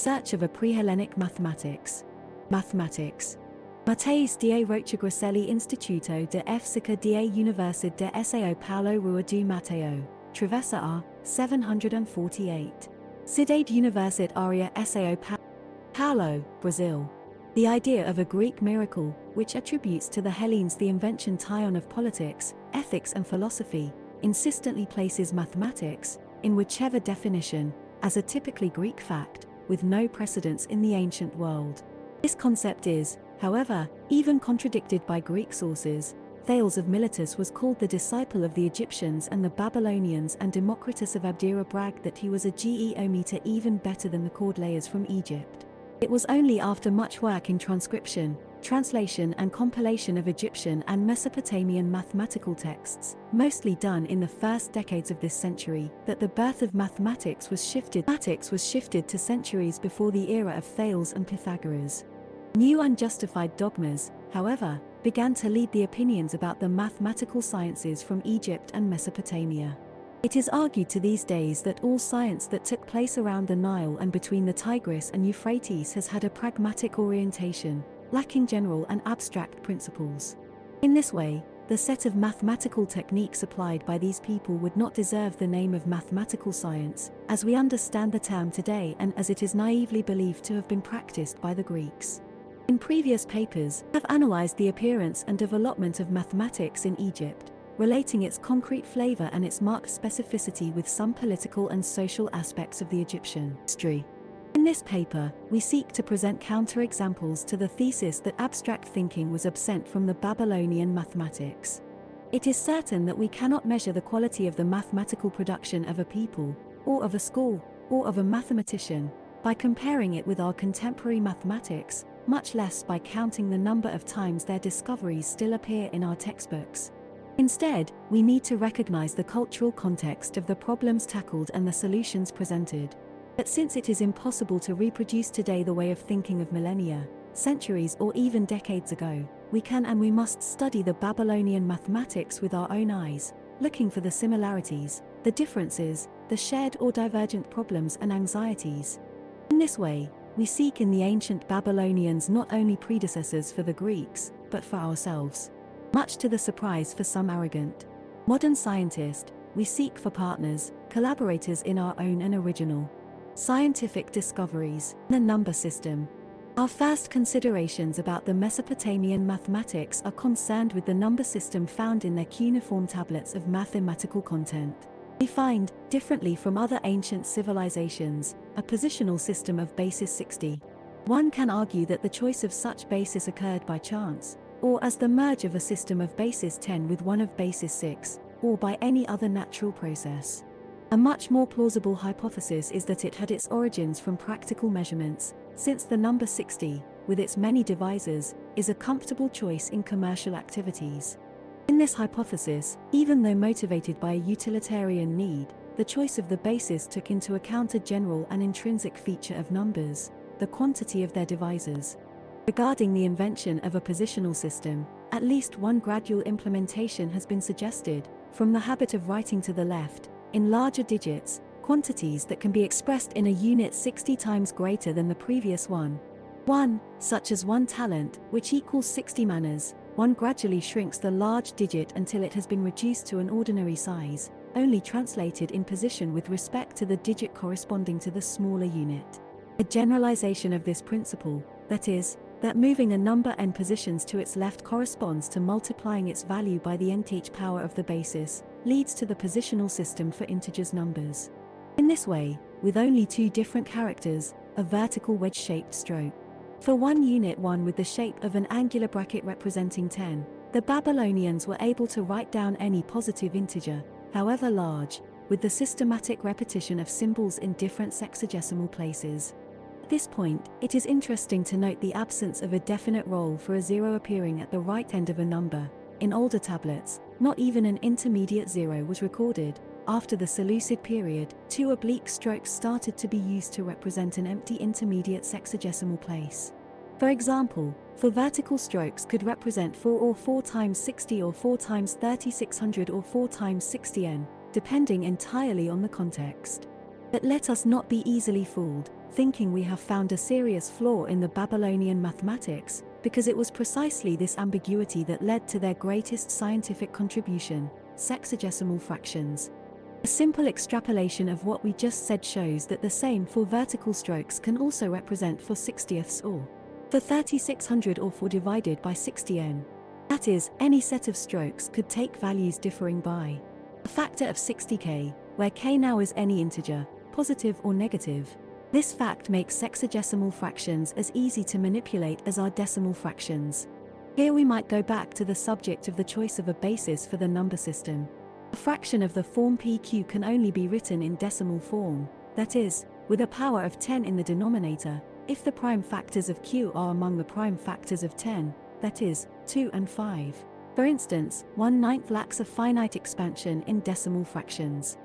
search of a pre-Hellenic mathematics. Mathematics. Mateis da Rochagracelli Instituto de Física da Universidade de São Paulo Rua do Matão, Travessa R, 748. Cidade Universitária São Paulo, Brazil. The idea of a Greek miracle, which attributes to the Hellenes the invention tion of politics, ethics and philosophy, insistently places mathematics, in whichever definition, as a typically Greek fact, with no precedence in the ancient world. This concept is, however, even contradicted by Greek sources. Thales of Miletus was called the disciple of the Egyptians and the Babylonians and Democritus of Abdera bragged that he was a geometer even better than the Cordeliers from Egypt. It was only after much work in transcription, translation and compilation of Egyptian and Mesopotamian mathematical texts, mostly done in the first decades of this century, that the birth of mathematics was shifted, mathematics was shifted to centuries before the era of Thales and Pythagoras. New unjustified dogmas, however, began to lead the opinions about the mathematical sciences from Egypt and Mesopotamia. It is argued to these days that all science that took place around the Nile and between the Tigris and Euphrates has had a pragmatic orientation, lacking general and abstract principles. In this way, the set of mathematical techniques applied by these people would not deserve the name of mathematical science, as we understand the term today and as it is naively believed to have been practiced by the Greeks. In previous papers, have analyzed the appearance and development of mathematics in Egypt, relating its concrete flavor and its marked specificity with some political and social aspects of the Egyptian history. In this paper, we seek to present counterexamples to the thesis that abstract thinking was absent from the Babylonian mathematics. It is certain that we cannot measure the quality of the mathematical production of a people, or of a school, or of a mathematician, by comparing it with our contemporary mathematics, much less by counting the number of times their discoveries still appear in our textbooks. Instead, we need to recognize the cultural context of the problems tackled and the solutions presented. But since it is impossible to reproduce today the way of thinking of millennia, centuries or even decades ago, we can and we must study the Babylonian mathematics with our own eyes, looking for the similarities, the differences, the shared or divergent problems and anxieties. In this way, we seek in the ancient Babylonians not only predecessors for the Greeks, but for ourselves. Much to the surprise for some arrogant, modern scientist, we seek for partners, collaborators in our own and original scientific discoveries, the number system. Our first considerations about the Mesopotamian mathematics are concerned with the number system found in their cuneiform tablets of mathematical content. We find, differently from other ancient civilizations, a positional system of basis 60. One can argue that the choice of such basis occurred by chance, or as the merge of a system of basis 10 with one of basis 6, or by any other natural process. A much more plausible hypothesis is that it had its origins from practical measurements, since the number 60, with its many divisors, is a comfortable choice in commercial activities. In this hypothesis, even though motivated by a utilitarian need, the choice of the basis took into account a general and intrinsic feature of numbers, the quantity of their divisors. Regarding the invention of a positional system, at least one gradual implementation has been suggested, from the habit of writing to the left, in larger digits, quantities that can be expressed in a unit 60 times greater than the previous one. 1, such as 1 talent, which equals 60 manas, one gradually shrinks the large digit until it has been reduced to an ordinary size, only translated in position with respect to the digit corresponding to the smaller unit. A generalization of this principle, that is, that moving a number n positions to its left corresponds to multiplying its value by the nth power of the basis, leads to the positional system for integers numbers. In this way, with only two different characters, a vertical wedge-shaped stroke. For one unit 1 with the shape of an angular bracket representing 10, the Babylonians were able to write down any positive integer, however large, with the systematic repetition of symbols in different sexagesimal places. At this point, it is interesting to note the absence of a definite role for a zero appearing at the right end of a number. In older tablets, not even an intermediate zero was recorded. After the Seleucid period, two oblique strokes started to be used to represent an empty intermediate sexagesimal place. For example, for vertical strokes could represent 4 or 4 times 60 or 4 times 3600 or 4 times 60n, depending entirely on the context. But let us not be easily fooled, thinking we have found a serious flaw in the Babylonian mathematics, because it was precisely this ambiguity that led to their greatest scientific contribution, sexagesimal fractions. A simple extrapolation of what we just said shows that the same for vertical strokes can also represent for 60ths or for 3600 or for divided by 60n. That is, any set of strokes could take values differing by a factor of 60k, where k now is any integer, positive or negative. This fact makes sexagesimal fractions as easy to manipulate as our decimal fractions. Here we might go back to the subject of the choice of a basis for the number system. A fraction of the form pq can only be written in decimal form, that is, with a power of 10 in the denominator, if the prime factors of q are among the prime factors of 10, that is, 2 and 5. For instance, 1 ninth lacks a finite expansion in decimal fractions.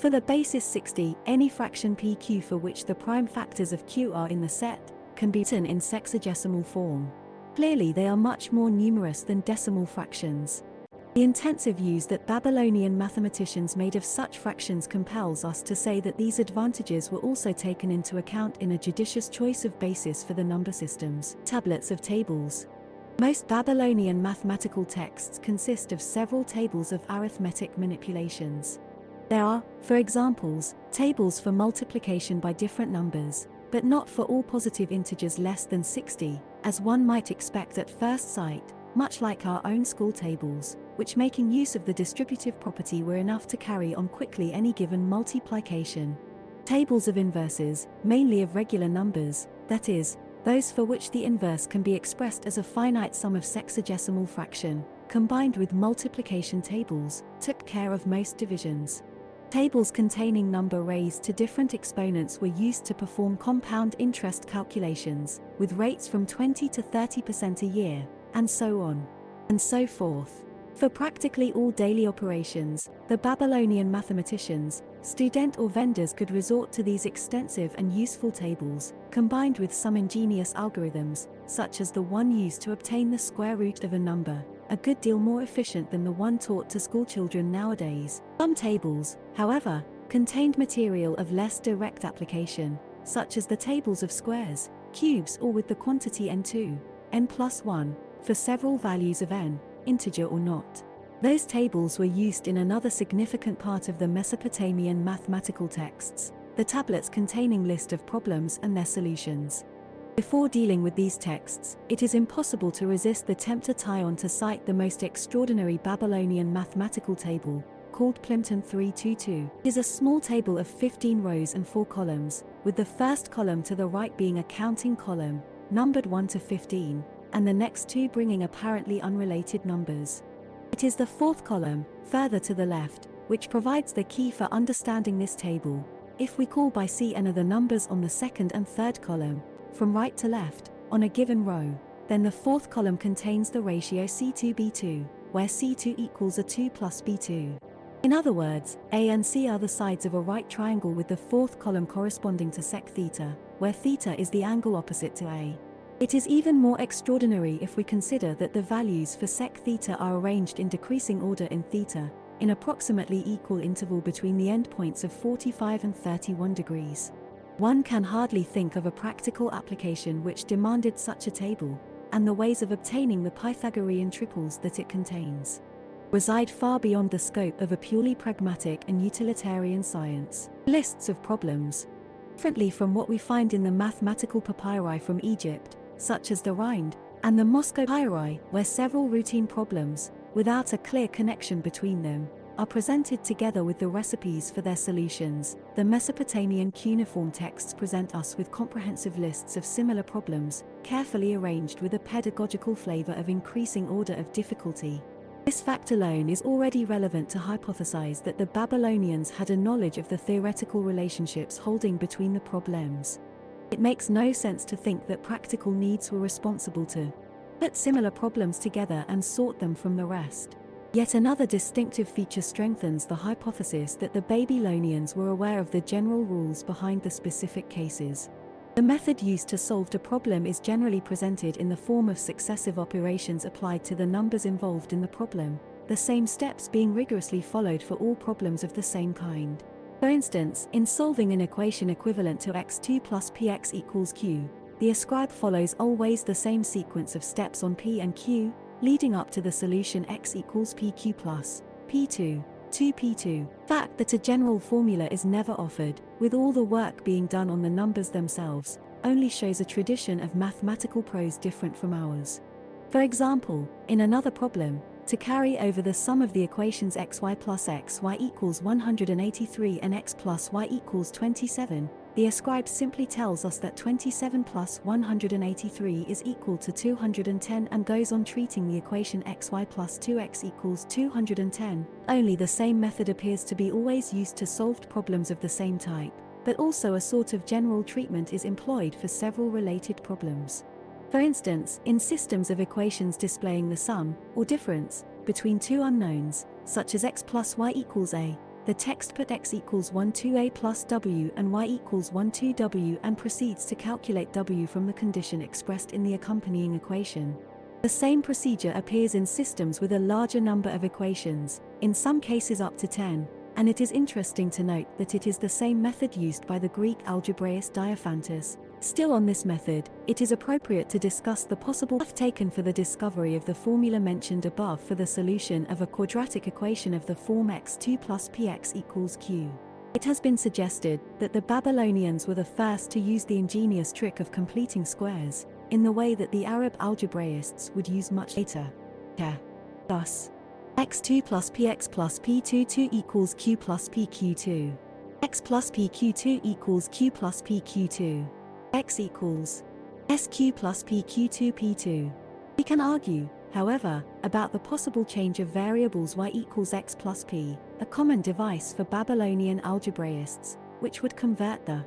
For the basis 60, any fraction pq for which the prime factors of q are in the set, can be written in sexagesimal form. Clearly they are much more numerous than decimal fractions. The intensive use that Babylonian mathematicians made of such fractions compels us to say that these advantages were also taken into account in a judicious choice of basis for the number systems. Tablets of tables. Most Babylonian mathematical texts consist of several tables of arithmetic manipulations. There are, for examples, tables for multiplication by different numbers, but not for all positive integers less than 60, as one might expect at first sight, much like our own school tables, which making use of the distributive property were enough to carry on quickly any given multiplication. Tables of inverses, mainly of regular numbers, that is, those for which the inverse can be expressed as a finite sum of sexagesimal fraction, combined with multiplication tables, took care of most divisions. Tables containing number raised to different exponents were used to perform compound interest calculations, with rates from 20 to 30% a year, and so on. And so forth. For practically all daily operations, the Babylonian mathematicians, student or vendors could resort to these extensive and useful tables, combined with some ingenious algorithms, such as the one used to obtain the square root of a number, a good deal more efficient than the one taught to schoolchildren nowadays. Some tables, however, contained material of less direct application, such as the tables of squares, cubes or with the quantity n2, n plus 1, for several values of n, integer or not. Those tables were used in another significant part of the Mesopotamian mathematical texts, the tablets containing list of problems and their solutions. Before dealing with these texts, it is impossible to resist the tempter Tyon to cite the most extraordinary Babylonian mathematical table, called Plimpton 322. It is a small table of 15 rows and 4 columns, with the first column to the right being a counting column, numbered 1 to 15, and the next two bringing apparently unrelated numbers. It is the fourth column, further to the left, which provides the key for understanding this table. If we call by C and are the numbers on the second and third column, from right to left, on a given row, then the fourth column contains the ratio C2B2, where C2 equals a 2 plus B2. In other words, A and C are the sides of a right triangle with the fourth column corresponding to sec theta, where theta is the angle opposite to A. It is even more extraordinary if we consider that the values for sec theta are arranged in decreasing order in theta, in approximately equal interval between the endpoints of 45 and 31 degrees. One can hardly think of a practical application which demanded such a table, and the ways of obtaining the Pythagorean triples that it contains reside far beyond the scope of a purely pragmatic and utilitarian science. Lists of problems. Differently from what we find in the mathematical papyri from Egypt, such as the Rhind, and the Moscow papyri, where several routine problems, without a clear connection between them, are presented together with the recipes for their solutions. The Mesopotamian cuneiform texts present us with comprehensive lists of similar problems, carefully arranged with a pedagogical flavor of increasing order of difficulty. This fact alone is already relevant to hypothesize that the Babylonians had a knowledge of the theoretical relationships holding between the problems. It makes no sense to think that practical needs were responsible to put similar problems together and sort them from the rest. Yet another distinctive feature strengthens the hypothesis that the Babylonians were aware of the general rules behind the specific cases. The method used to solve the problem is generally presented in the form of successive operations applied to the numbers involved in the problem, the same steps being rigorously followed for all problems of the same kind. For instance, in solving an equation equivalent to x2 plus px equals q, the ascribe follows always the same sequence of steps on p and q, leading up to the solution x equals pq plus p2, 2p2. Fact that a general formula is never offered, with all the work being done on the numbers themselves, only shows a tradition of mathematical prose different from ours. For example, in another problem, to carry over the sum of the equations xy plus xy equals 183 and x plus y equals 27, the ascribe simply tells us that 27 plus 183 is equal to 210 and goes on treating the equation xy plus 2x equals 210. Only the same method appears to be always used to solved problems of the same type, but also a sort of general treatment is employed for several related problems. For instance, in systems of equations displaying the sum, or difference, between two unknowns, such as x plus y equals a, the text put x equals 1 2a plus w and y equals 1 2w and proceeds to calculate w from the condition expressed in the accompanying equation. The same procedure appears in systems with a larger number of equations, in some cases up to 10, and it is interesting to note that it is the same method used by the Greek algebraist Diophantus. Still on this method, it is appropriate to discuss the possible path taken for the discovery of the formula mentioned above for the solution of a quadratic equation of the form x2 plus px equals q. It has been suggested that the Babylonians were the first to use the ingenious trick of completing squares, in the way that the Arab algebraists would use much later. Thus, x2 plus px plus p22 equals q plus pq2. x plus pq2 equals q plus pq2. X equals sq plus pq2 p2. We can argue, however, about the possible change of variables y equals x plus p, a common device for Babylonian algebraists, which would convert the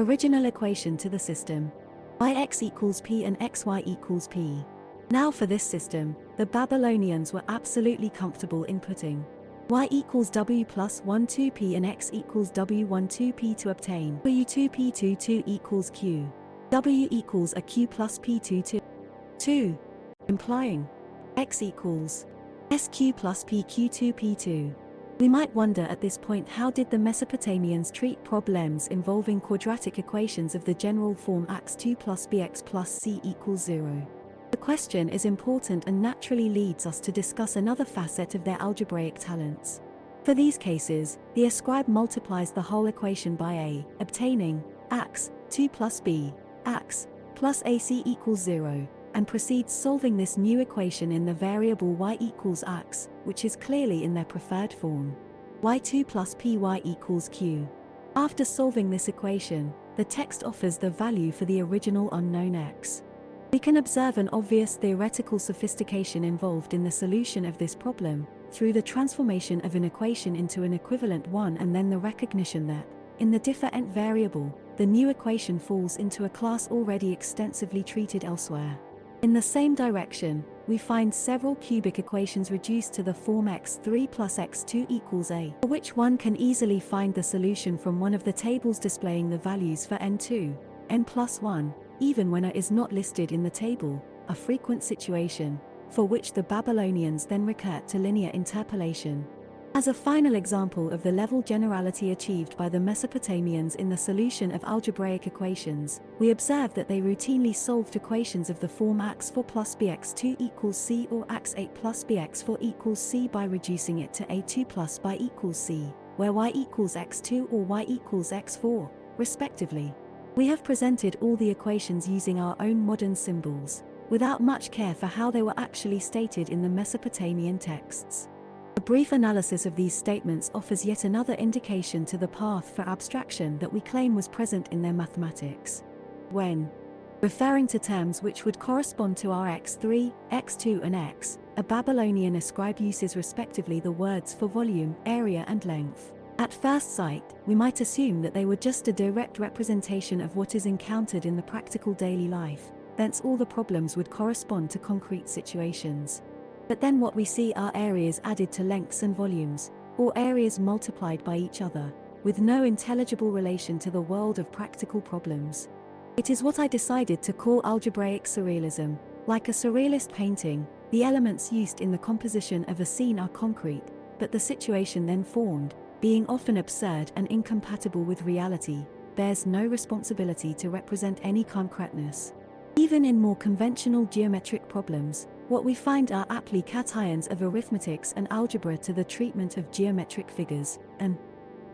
original equation to the system yx equals p and xy equals p. Now for this system, the Babylonians were absolutely comfortable in putting y equals w plus 1 2p and x equals w 1 2p to obtain w 2p 2 2 equals q. w equals a q plus p 2 2. 2. Implying x equals sq plus pq 2 p2. We might wonder at this point how did the Mesopotamians treat problems involving quadratic equations of the general form x2 plus bx plus c equals 0. The question is important and naturally leads us to discuss another facet of their algebraic talents. For these cases, the ascribe multiplies the whole equation by a, obtaining x, 2 plus b, x, plus ac equals 0, and proceeds solving this new equation in the variable y equals x, which is clearly in their preferred form. y2 plus py equals q. After solving this equation, the text offers the value for the original unknown x. We can observe an obvious theoretical sophistication involved in the solution of this problem, through the transformation of an equation into an equivalent one and then the recognition that, in the different variable, the new equation falls into a class already extensively treated elsewhere. In the same direction, we find several cubic equations reduced to the form x3 plus x2 equals a, for which one can easily find the solution from one of the tables displaying the values for n2, n plus 1, even when a is not listed in the table, a frequent situation, for which the Babylonians then recur to linear interpolation. As a final example of the level generality achieved by the Mesopotamians in the solution of algebraic equations, we observe that they routinely solved equations of the form x4 plus bx2 equals c or x8 plus bx4 equals c by reducing it to a2 plus by equals c, where y equals x2 or y equals x4, respectively. We have presented all the equations using our own modern symbols, without much care for how they were actually stated in the Mesopotamian texts. A brief analysis of these statements offers yet another indication to the path for abstraction that we claim was present in their mathematics. When referring to terms which would correspond to our x3, x2 and x, a Babylonian ascribe uses respectively the words for volume, area and length. At first sight, we might assume that they were just a direct representation of what is encountered in the practical daily life, thence all the problems would correspond to concrete situations. But then what we see are areas added to lengths and volumes, or areas multiplied by each other, with no intelligible relation to the world of practical problems. It is what I decided to call algebraic surrealism. Like a surrealist painting, the elements used in the composition of a scene are concrete, but the situation then formed, being often absurd and incompatible with reality, bears no responsibility to represent any concreteness. Even in more conventional geometric problems, what we find are aptly cations of arithmetics and algebra to the treatment of geometric figures, an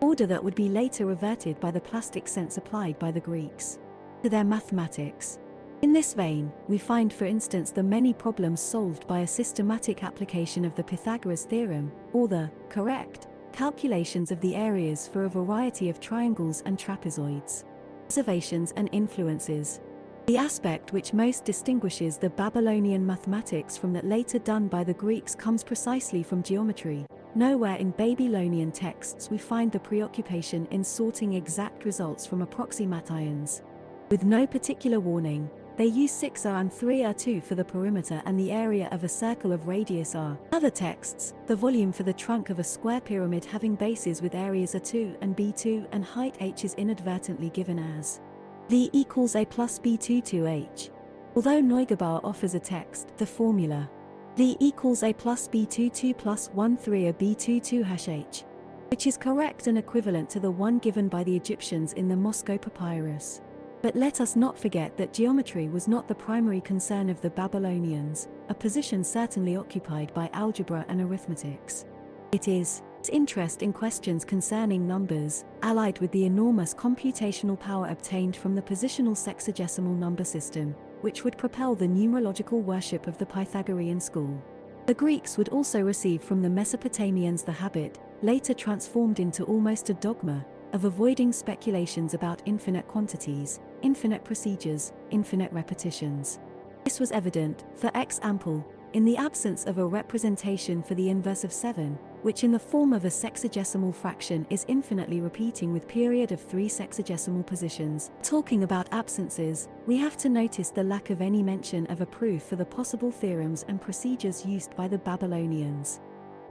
order that would be later reverted by the plastic sense applied by the Greeks to their mathematics. In this vein, we find for instance the many problems solved by a systematic application of the Pythagoras theorem, or the correct calculations of the areas for a variety of triangles and trapezoids. Observations and influences. The aspect which most distinguishes the Babylonian mathematics from that later done by the Greeks comes precisely from geometry. Nowhere in Babylonian texts we find the preoccupation in sorting exact results from approximations. With no particular warning, they use 6 r and 3 r2 for the perimeter and the area of a circle of radius r. Other texts, the volume for the trunk of a square pyramid having bases with areas a2 and b2 and height h is inadvertently given as v equals a plus b2 to h. Although Neugebauer offers a text, the formula v equals a plus b22 plus 1 3 a b22 hash h, which is correct and equivalent to the one given by the Egyptians in the Moscow Papyrus. But let us not forget that geometry was not the primary concern of the Babylonians, a position certainly occupied by algebra and arithmetics. It is its interest in questions concerning numbers, allied with the enormous computational power obtained from the positional sexagesimal number system, which would propel the numerological worship of the Pythagorean school. The Greeks would also receive from the Mesopotamians the habit, later transformed into almost a dogma, of avoiding speculations about infinite quantities, infinite procedures, infinite repetitions. This was evident, for example, in the absence of a representation for the inverse of 7, which in the form of a sexagesimal fraction is infinitely repeating with period of three sexagesimal positions. Talking about absences, we have to notice the lack of any mention of a proof for the possible theorems and procedures used by the Babylonians.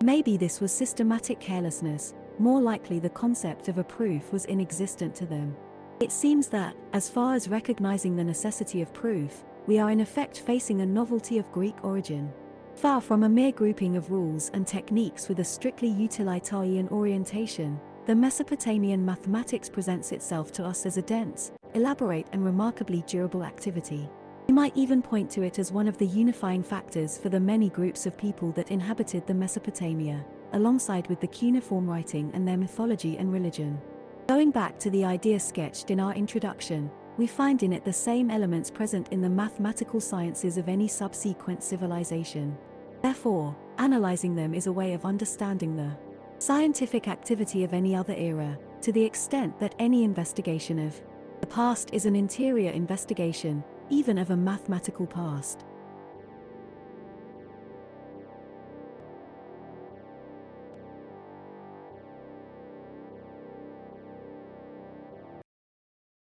Maybe this was systematic carelessness, more likely the concept of a proof was inexistent to them. It seems that, as far as recognizing the necessity of proof, we are in effect facing a novelty of Greek origin. Far from a mere grouping of rules and techniques with a strictly utilitarian orientation, the Mesopotamian mathematics presents itself to us as a dense, elaborate and remarkably durable activity. We might even point to it as one of the unifying factors for the many groups of people that inhabited the Mesopotamia, alongside with the cuneiform writing and their mythology and religion. Going back to the idea sketched in our introduction, we find in it the same elements present in the mathematical sciences of any subsequent civilization. Therefore, analyzing them is a way of understanding the scientific activity of any other era, to the extent that any investigation of the past is an interior investigation, even of a mathematical past.